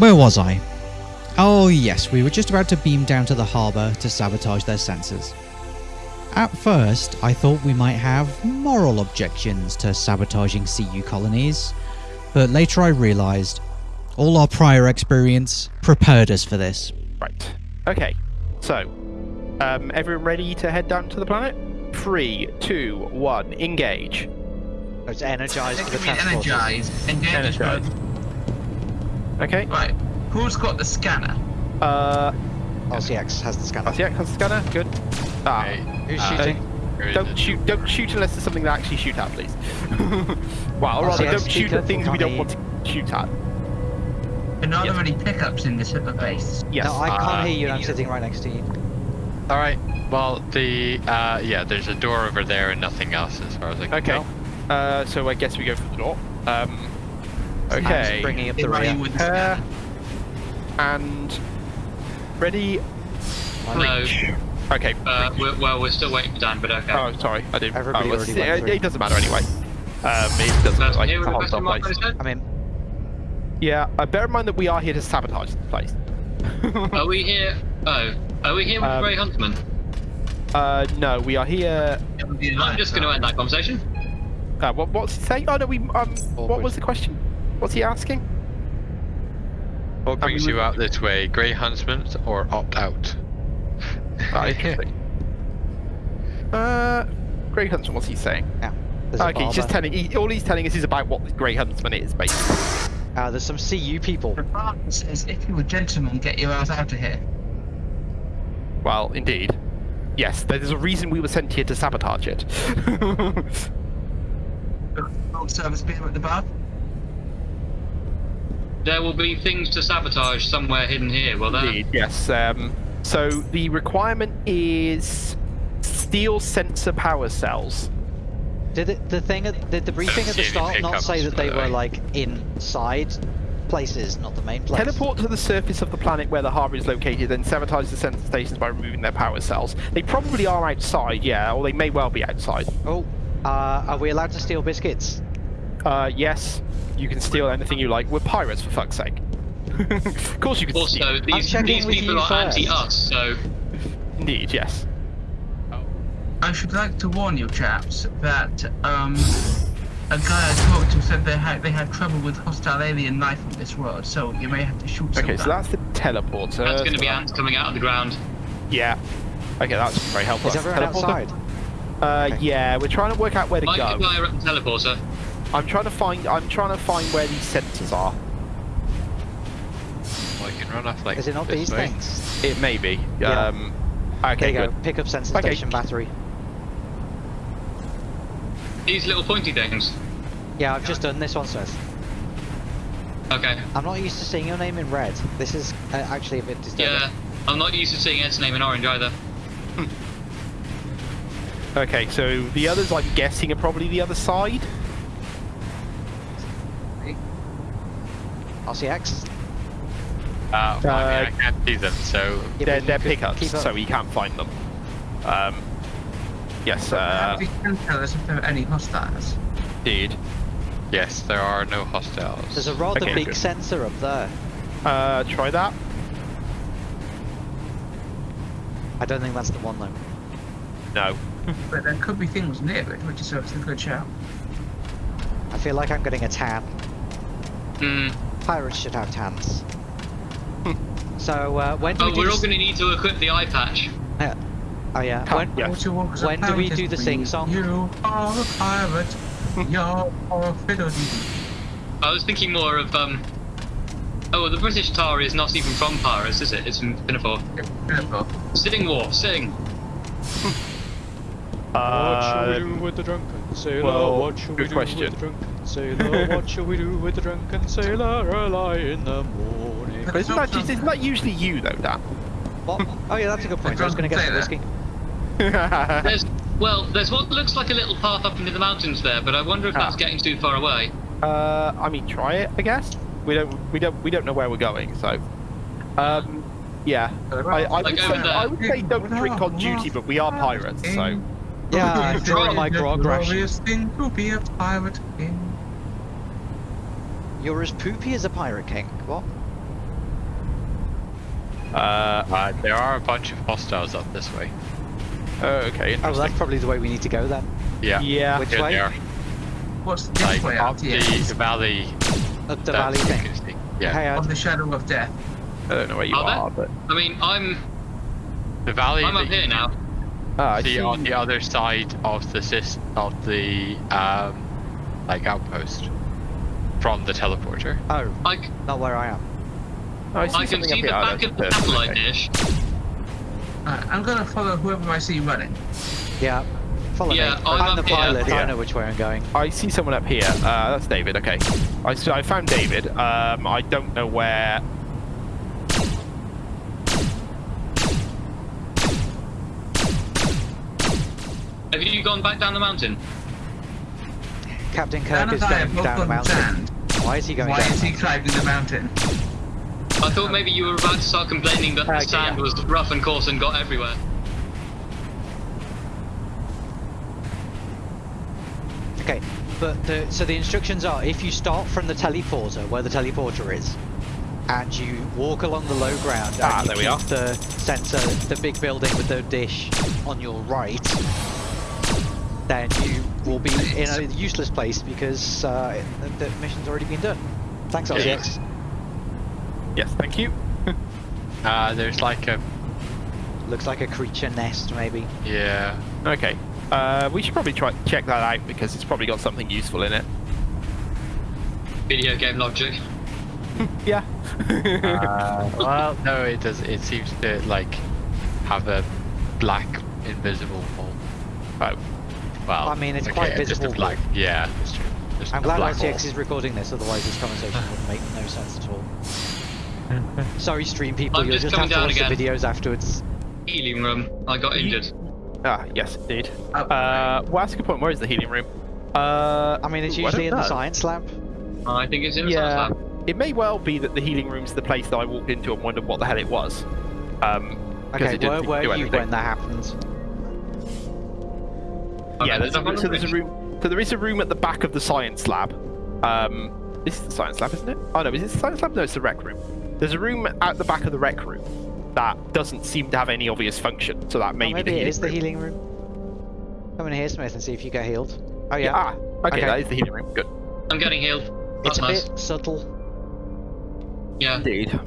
Where was I? Oh yes, we were just about to beam down to the harbour to sabotage their sensors. At first, I thought we might have moral objections to sabotaging CU colonies, but later I realised all our prior experience prepared us for this. Right. Okay. So, um, everyone ready to head down to the planet? Three, two, one, engage. Oh, It's energized for the They can be transport. energized. Engage is Energized. good. Okay. Right. Who's got the scanner? Uh, RCX has the scanner. RCX has the scanner. Good. Ah, Who's Uh, shooting? don't shoot! Don't shoot unless there's something to actually shoot at, please. well, or rather, RCX, don't shoot at things we don't want to shoot at. And are Yes. there any pickups in this at the base? Yes. No, I can't uh, hear you. I'm sitting right next to you. All right. Well, the uh, yeah, there's a door over there and nothing else as far as I can Okay. tell. Uh, so I guess we go for the door. Um, I'm okay. bringing up the ready rear. with the Uh, and ready. No. Okay. Uh, we're, well, we're still waiting for Dan, but okay. Oh, sorry, I didn't. Everybody oh, already it's- went it, through. it doesn't matter anyway. Um, it doesn't Person like here with a hard question stop mark on place. I'm in. Yeah, uh, bear in mind that we are here to sabotage the place. Are we here? Oh, are we here with Um, Grey Huntsman? uh, no, we are here. It would be I'm just going to end that conversation. Uh, what, what's he saying? Oh no, we. Um, what was the question? What's he asking? What mean, brings we- you out this way, Grey Huntsman or opt out? Ah, interesting. uh, Grey Huntsman, what's he saying? Yeah. Okay, he's just telling. He, all he's telling us is about what the Grey Huntsman is, basically. Uh, there's some CU people. The barber says, if you were gentlemen, get your ass out of here. Well, indeed. Yes, there's a reason we were sent here to sabotage it. Old service beer at the bar. There will be things to sabotage somewhere hidden here, will there? Indeed, yes. Um, so the requirement is steel sensor power cells. Did it, the thing at did the briefing at the start not say that they were like inside places, not the main place? Teleport to the surface of the planet where the harbour is located, then sabotage the sensor stations by removing their power cells. They probably are outside, yeah, or they may well be outside. Oh, uh, are we allowed to steal biscuits? Uh, yes, you can steal anything you like. We're pirates, for fuck's sake. of course you can steal. Also, these, these people you are first. anti-us, so Indeed, yes. I should like to warn you chaps that um, a guy I talked to said they had they had trouble with hostile alien life on this world, so you may have to shoot some. Okay, so that's the teleporter. that's going to be that- ants coming out of the ground. Yeah. Okay, that's very helpful. Is That's the everyone teleporter. outside? Uh, Okay. yeah, we're trying to work out where to Might go. be via a teleporter. I'm trying to find. I'm trying to find where these sensors are. Well, you can run off like Is it not these way. things? It may be. Yeah. Um, There okay, you go. Pick up sensor Okay. station battery. These little pointy things. Yeah, I've just done this one, Seth. Okay. I'm not used to seeing your name in red. This is uh, actually a bit disturbing. Yeah. I'm not used to seeing Ed's name in orange either. Okay, so the others, I'm guessing, are probably the other side. RCX. Uh, I, mean, Uh, I can't see them, so Yeah, they're they're you pickups, so we can't find them. Um, yes, uh, we can tell us if there are any hostiles. indeed. yes, there are no hostiles. There's a rather Okay, big good. sensor up there. Uh, try that. I don't think that's the one though. No. But there could be things near it, which is obviously a good shout. I feel like I'm getting a tan. Hmm. Pirates should have tans. so uh, when do Oh, we do we're all going to need to equip the eye patch. Yeah. Oh yeah. Come, When, yeah. What you want When do we do the is sing song? You are a pirate. You're a fiddle-dee. I was thinking more of um. Oh, the British tar is not even from Paris, is it? It's from Pinafore. Pinafore. Sitting War, sing. Uh, with the drunken sailor? well, what shall we good do question. with the drunken sailor? what shall we do with the drunken sailor early in the morning? but isn't that, isn't that usually you, though, Dan? what? Oh yeah, that's a good point. I was going to get some Drunken whiskey. There's well, there's what looks like a little path up into the mountains there, but I wonder if that's Ah. getting too far away. Uh, I mean, try it, I guess. We don't, we don't, we don't know where we're going, so. Um, yeah. I, I, would Like say. I would say don't drink on duty, but we are pirates, so. Yeah, I It's draw a my grog ration. glorious thing to be a pirate king. You're as poopy as a pirate king. What? Uh, Uh, there are a bunch of hostiles up this way. oh, okay, Oh, well, that's probably the way we need to go then. Yeah. yeah. Which Here way? they are. What's this Like way up out the, here? the valley. Up the valley thing. Yeah. Hey, Of the shadow of death. I don't know where you Are are, but I mean, I'm The valley I'm up here now. ah, I see see. on the other side of the of the um, like outpost from the teleporter. Oh, I, c- not where I am. Oh, I see I can see up the here. Back that's of the satellite dish. Alright, I'm gonna follow whoever I see running. Yeah. Follow Yeah, me. I'm I'm the here. pilot. I Yeah. know which way I'm going. I see someone up here. Uh, that's David. Okay, I so I found David. Um, I don't know where. Have you gone back down the mountain? Captain Dan Kirk is and I going down the mountain. sand. Why is he going Why down is the he mountain? climbing the mountain? I thought maybe you were about to start complaining that Okay, the sand yeah. was rough and coarse and got everywhere. Okay, but the, so the instructions are if you start from the teleporter, where the teleporter is, and you walk along the low ground and Ah, you there we keep are. the sensor, the big building with the dish on your right, then you will be in a useless place because uh, the, the mission's already been done. Thanks, Yeah. RCX. Yes, thank you. Uh, there's like a Looks like a creature nest, maybe. yeah. Okay. Uh, we should probably try check that out because it's probably got something useful in it. Video game logic. Yeah. Uh, well, no, it does. It seems to like have a black invisible hole. oh, Well, I mean, it's okay, quite just a visible, black. Yeah, that's true. Just I'm glad black RCX hole. is recording this, otherwise this conversation would make no sense at all. Sorry, stream people, I'm you'll just just have to down watch the videos afterwards. Healing room. I got injured. ah, yes, indeed. Oh, Uh, well, that's a point. Where is the healing room? Uh, I mean, it's usually in don't the science lab. I think it's in the Yeah, science lab. it may well be that the healing room's the place that I walked into and wondered what the hell it was. Um, Okay, it didn't where were you when that happened? yeah, Okay, there's a, so there's a room. So there is a room at the back of the science lab. Um, this is the science lab, isn't it? Oh no, is it the science lab? No, it's the rec room. There's a room at the back of the rec room that doesn't seem to have any obvious function. So that may Oh, be maybe the it healing is the healing room. Come in here, Smith, and see if you get healed. Oh Yeah. yeah, Ah, okay, Okay. that is the healing room. Good. I'm getting healed. it's a nice. bit subtle. Yeah. Indeed.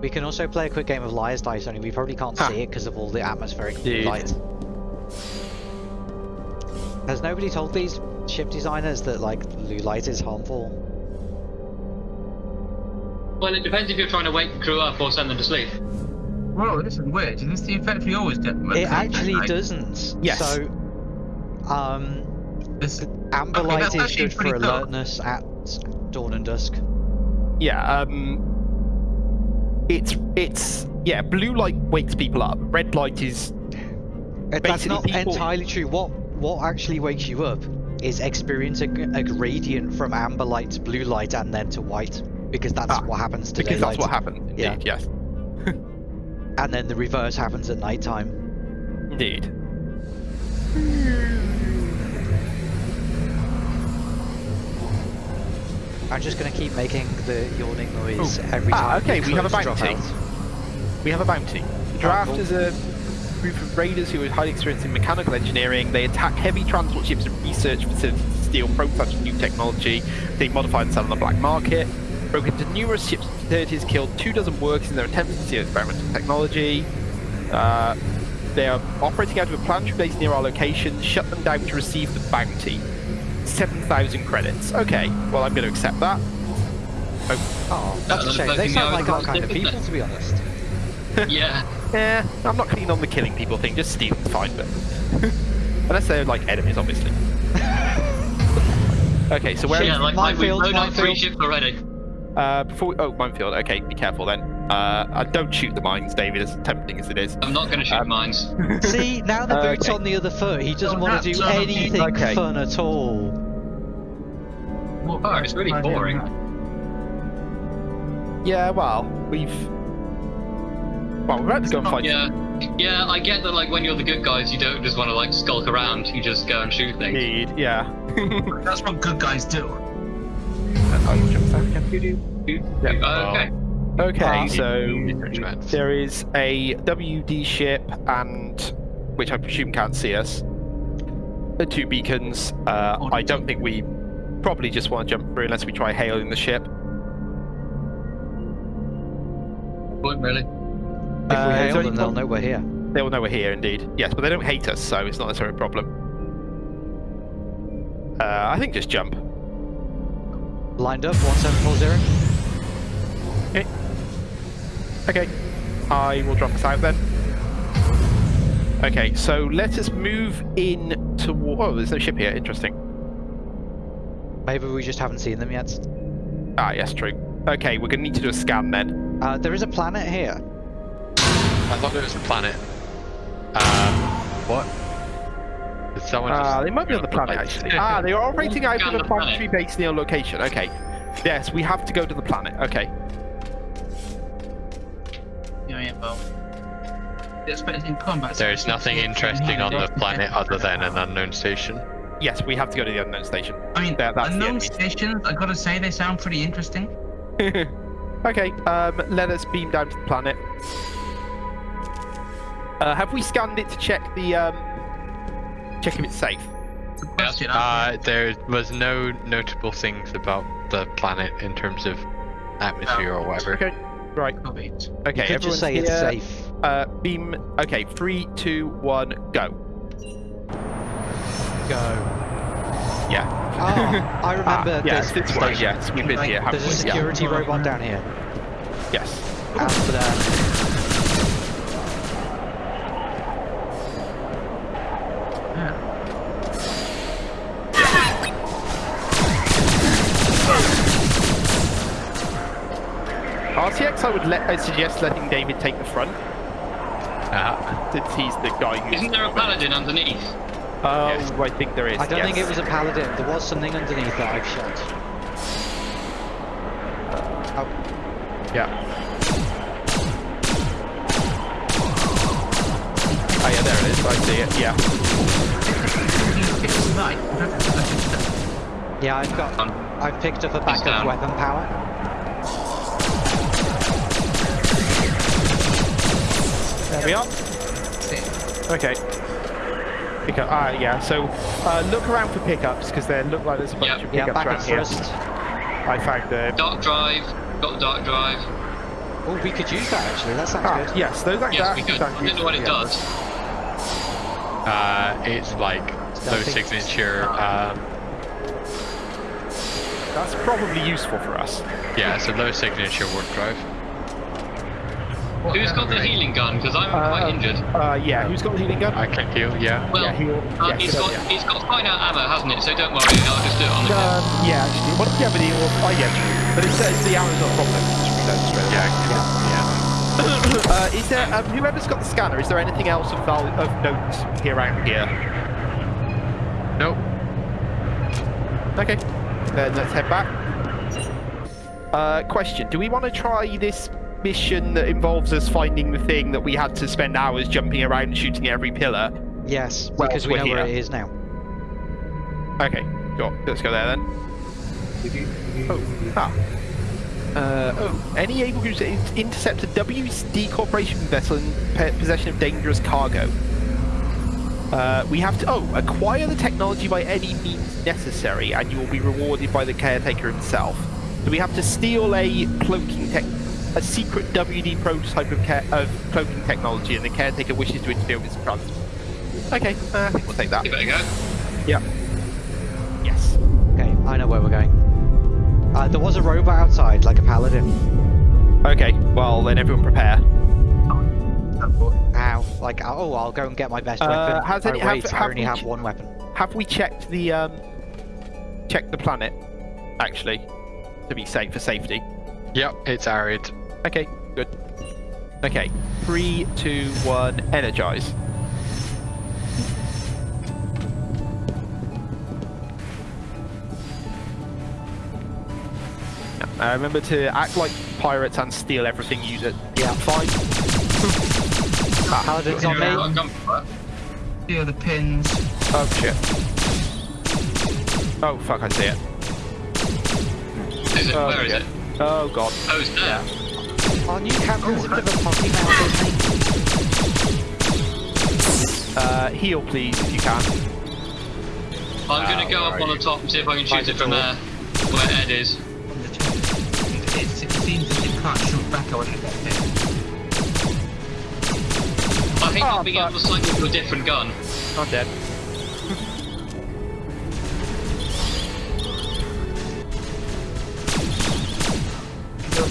We can also play a quick game of Liar's Dice, only we probably can't Ah. see it because of all the atmospheric blue Indeed. light. Has nobody told these ship designers that like blue light is harmful? Well, it depends if you're trying to wake the crew up or send them to sleep. Well, this is weird. Is this the effect we always get? It actually doesn't. Yes. So, um, This, amber Okay, light is good for pretty cool. alertness at dawn and dusk. Yeah. Um. It's it's yeah. Blue light wakes people up. Red light is That's not people- entirely true. What what actually wakes you up is experiencing a gradient from amber light to blue light and then to white, because that's Ah, what happens to because daylight. that's what happens. Indeed. Yeah. Yes. And then the reverse happens at night time. Indeed. I'm just gonna keep making the yawning noise every time. Ah, time. okay, we have a bounty. We have a bounty. Draft cool. is a group of raiders who are highly experienced in mechanical engineering. They attack heavy transport ships and research facilities to steal prototypes of new technology. They modify and sell on the black market. Broke into numerous ships and facilities, killed two dozen workers in their attempts to steal experimental technology. Uh, they are operating out of a planetary base near our location. Shut them down to receive the bounty. 7,000 credits. Okay, well, I'm going to accept that. Oh, that's a shame. They sound like our kind of people, to be honest. yeah. Eh, I'm not keen on the killing people thing, just stealing's fine, but... Unless they're, like, enemies, obviously. okay, so where is... yeah, like, like we've minefield, blown up three ships already. Uh, before we... Oh, minefield. Okay, be careful then. Uh, uh, don't shoot the mines, David, as tempting as it is. I'm not going to shoot Um, mines. See, now the boot's Okay. on the other foot. He doesn't want to do anything Okay. fun at all. What Oh, it's really boring. Yeah, well, we've... Well, we're about to go and fight... Yeah. Yeah, I get that, like, when you're the good guys, you don't just want to, like, skulk around. You just go and shoot things. Indeed, yeah. That's what good guys do. I will jump back. Uh, Yeah. okay. Okay, Um, so there is a WD ship and which I presume can't see us. The two beacons. Uh, I don't think we probably just want to jump through unless we try hailing the ship. Point really. If Uh, we is hail them, they'll know we're here. They will know we're here, indeed. Yes, but they don't hate us, so it's not necessarily a problem. Uh, I think just jump. Lined up, 1740. Okay, I will drop us out then. Okay, so let us move in toward. Oh, there's no ship here. Interesting. Maybe we just haven't seen them yet. Ah, yes, true. Okay, we're gonna need to do a scan then. Uh, there is a planet here. I thought it was a planet. Um, what? Did someone Ah, just... they might be on the planet actually. ah, they are operating out of Scan a the planet. planetary base near location. Okay. Yes, we have to go to the planet. Okay. Yeah, yeah, well. Expecting combat. There's nothing interesting on the planet other than an unknown station. Yes, we have to go to the unknown station. I mean, That- that's unknown stations. I gotta say, they sound pretty interesting. okay, um, let us beam down to the planet. Uh, have we scanned it to check the um, check if it's safe? Uh, there was no notable things about the planet in terms of atmosphere or whatever. Okay, right. Copy. Okay, you could everyone's just say it's here. safe. Uh, beam. Okay, three, two, one, go. Go. Yeah. Ah, I remember Ah, yes, this this way. Yes, we've been here. There's a we? Yeah. security robot down here. Yes. Amsterdam. RCX, I would let. I suggest letting David take the front Ah, since he's the guy who's. Isn't there a paladin underneath? Oh, Yes. I think there is. I don't think it was a paladin. There was something underneath that I've shot. Yeah. Oh yeah, there it is. I see it. Yeah. I don't think I should stop. Yeah, I've got. Um, I've picked up a he's backup weapon power. There we are. Okay. Pickup. Ah, yeah. So uh, look around for pickups because there look like there's a bunch Yeah. of Yeah, pickups around here. first. I found the. Dark drive. Got the dark drive. Oh, we could use that actually. That sounds Ah, good. yes, those like Yes, that. we could. I don't know what it useful, yeah. does. uh, it's like low Stealthy. signature. Um, That's probably useful for us. yeah, it's a low signature warp drive. Who's got the healing gun? Because I'm Uh, quite injured. Uh, yeah. Who's got the healing gun? I can heal. Yeah. Well, yeah, he'll. uh, yeah, it's good got idea. it's got finite ammo, hasn't it? So don't worry, I'll just do it on the Um, yeah, actually, what yeah, but he will, oh yeah, true. but it's, uh, it's the hour's not a problem. Just reload straight away. Yeah. Yeah. Uh, is there, um, whoever's got the scanner, is there anything else of, val- of note here around here? Nope. Okay, then let's head back. Uh, question, do we want to try this mission that involves us finding the thing that we had to spend hours jumping around and shooting every pillar? Yes, Well, because we know where it is now. Okay, sure, let's go there then. Oh, ah. Uh, oh, any able to in- intercept a WD Corporation vessel in possession of dangerous cargo. Uh, we have to, oh, acquire the technology by any means necessary and you will be rewarded by the caretaker himself. So we have to steal a cloaking tech, a secret WD prototype of, ca- of cloaking technology and the caretaker wishes to interfere with its transport. Okay, uh, I think we'll take that. Give it a go. Yeah. Yes. Okay, I know where we're going. Uh, there was a robot outside, like a paladin. Okay, well then everyone prepare. Ow. Like, oh, I'll go and get my best Uh, weapon. has oh, any- have- wait, I only we have one weapon. Have we checked the um checked the planet actually to be safe for safety? Yep. It's arid. Okay, good. Okay, three, two, one, energize. Uh, remember to act like pirates and steal everything. Use it. Yeah. Fine. ah, Paladin's on You know, me. I've gone for it. Steal the pins. oh shit. Oh fuck! I see it. Is it? Oh, Where is okay. it? Oh god. Oh, it's there. Our new captain's a bit of a potty mouth, isn't he? Uh, heal, please, if you can. I'm gonna Wow, go up are on the top and see if I can shoot it from there, where Ed is. On the. It, it seems that you can't shoot back or anything. I hate Oh, not being fuck. able to cycle to a different gun. I'm dead.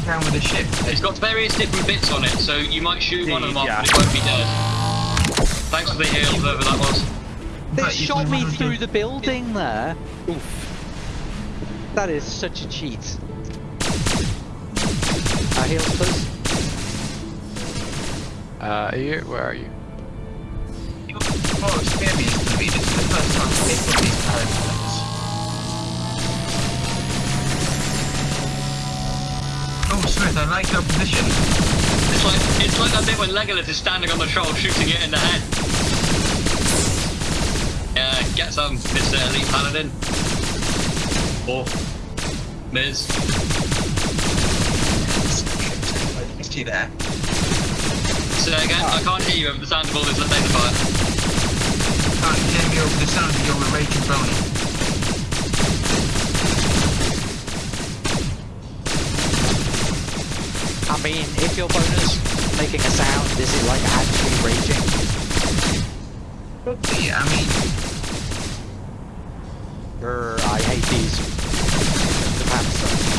Down with the ship. It's got various different bits on it, so you might shoot one of them off, Yeah. but it won't be dead. Thanks for the heal, whoever that was. They But shot me through the building there. Oof. That is such a cheat. Uh, heals, please. Uh, are you, where are you? More experience for me. This is the first time Smith, I like your position. It's like it's like that bit when Legolas is standing on the troll shooting it in the head. Yeah, get some, Mr. Uh, Elite Paladin. Or Miz. I missed you there. Say again, I can't hear you over the sound of all this laser fire. Can't hear me over the sound of your raging boning. I mean, if your bonus making a sound, is it like actually raging? Be, I mean, Grr, I hate these. The pants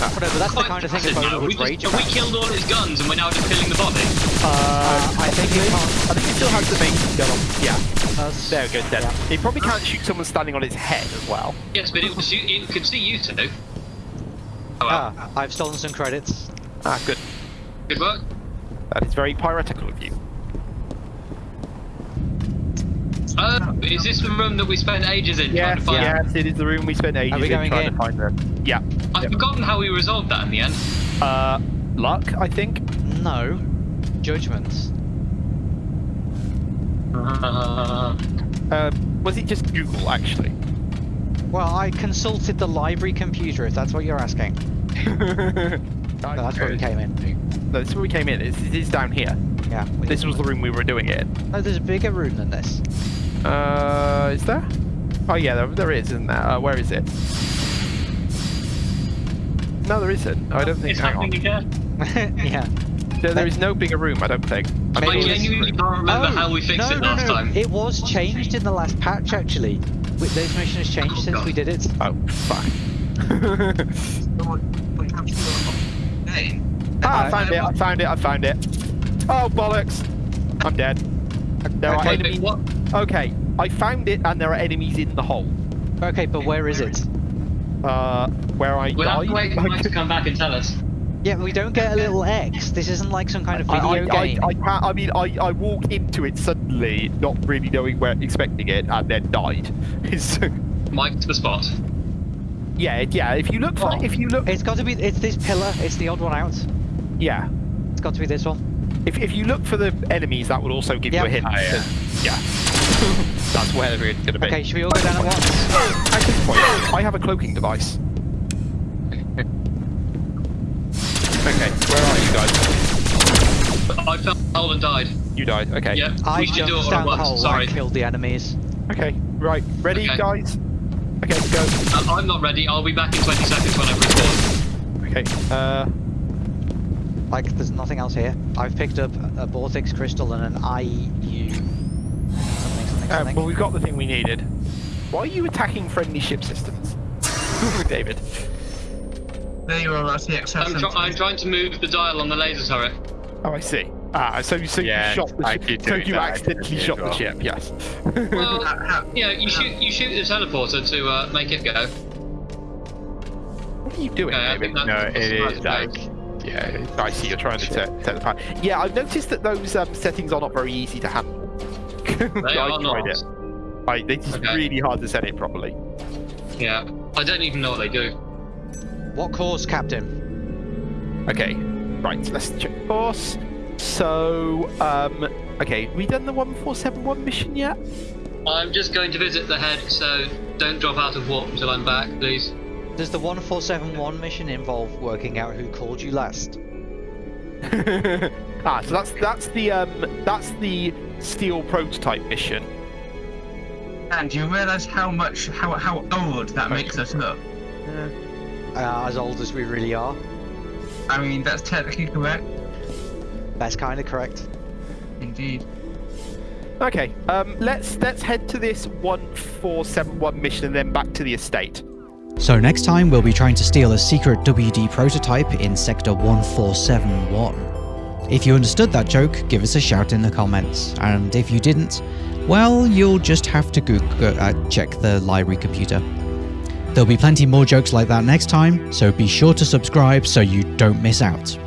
wearing pants. Whatever, that's the kind of thing a Quite now. we, would just, rage have we killed all his guns and we're now just killing the body? Uh, I think it can't. I think he still has the main gun on. Yeah, That's- there we go, dead. Yeah. He probably can't shoot someone standing on his head as well. Yes, but it, was, it could see you two. Oh, well. Ah, I've stolen some credits. Ah, good. Good work. That is very piratical of you. Uh, is this the room that we spent ages in trying to find? yes, it is the room we spent ages in trying in? to find them. Yeah. I've Yep. forgotten how we resolved that in the end. Uh, luck, I think. No. Judgments. Uh, Uh, was it just Google actually? Well, I consulted the library computer, if that's what you're asking. no, No, that's where we came in. this is where we came in. It's, it is down here. Yeah. This was the room we were doing it in. No, there's a bigger room than this. Uh, is there? Oh yeah, there, there is, isn't there? Uh, where is it? No, there isn't. I don't think. it's hang on. happening again. yeah. There, there is no bigger room. I don't think. I'm I Maybe sure it's- this genuinely room. can't remember Oh, how we fixed no, it no, last no. time. It was changed in the last patch, actually. Wi- This mission has changed Oh, since God. we did it. Oh fuck. So what, what have you got? Hey. ah, I Uh, found it. I found it. I found it. Oh bollocks! I'm dead. There are Okay, Wait, enemies. what? Okay, I found it, and there are enemies in the hole. Okay, but where is it? Uh, where I We'll have to wait died. for Mike to come back and tell us. Yeah, we don't get a little X. This isn't like some kind of video I, game. I, I can't. I mean, I, I walked into it suddenly, not really knowing where, expecting it, and then died. It's, Mike to the spot. yeah, yeah. If you look, for, Oh. if you look, It's got to be. It's this pillar. It's the odd one out. yeah. It's got to be this one. If, if you look for the enemies, that would also give you a hint. Ah, yeah. yeah. That's where it's going to be. Okay, should we all go down at once? At this point, I have a cloaking device. Okay, where are you guys? I fell in the hole and died. You died. Okay. Yeah, I we should do it jumped all at down the once. hole Sorry. and killed the enemies. Okay. Right. Ready, Okay. guys? Okay, go. Uh, I'm not ready. I'll be back in 20 seconds when I respawn. Okay. Uh, Like, there's nothing else here. I've picked up a Vortex crystal and an IU. Something, something, uh, well, we've got the thing we needed. Why are you attacking friendly ship systems, David? There you are, that's the XF. I'm, try- I'm trying to move the dial on the laser turret. Oh, I see. Ah, so so Yeah, you shot the I ship. keep So you accidentally accidentally shot as the ship. Yes. Well, How- how- yeah, you shoot you shoot the teleporter to uh, make it go. what are you doing, Okay, David? No, that's it the is right like, yeah, I see. You're trying to set, set the fire. Yeah, I've noticed that those um, settings are not very easy to handle. They I are tried not. it. I, it's just Okay. really hard to set it properly. Yeah, I don't even know what they do. What course, Captain? Okay, right. Let's check course. So, um, okay, we done the one four seven one mission yet? I'm just going to visit the head, so don't drop out of warp until I'm back, please. Does the 1471 mission involve working out who called you last? ah, so that's that's the um that's the steel prototype mission. And you realise how much how how old that makes us look. Uh, as old as we really are. I mean, that's technically correct. That's kind of correct. Indeed. Okay, um, let's let's head to this one four seven one mission and then back to the estate. So next time we'll be trying to steal a secret WD prototype in Sector 1471. If you understood that joke, give us a shout in the comments, and if you didn't, well, you'll just have to Google, uh, check the library computer. There'll be plenty more jokes like that next time, so be sure to subscribe so you don't miss out.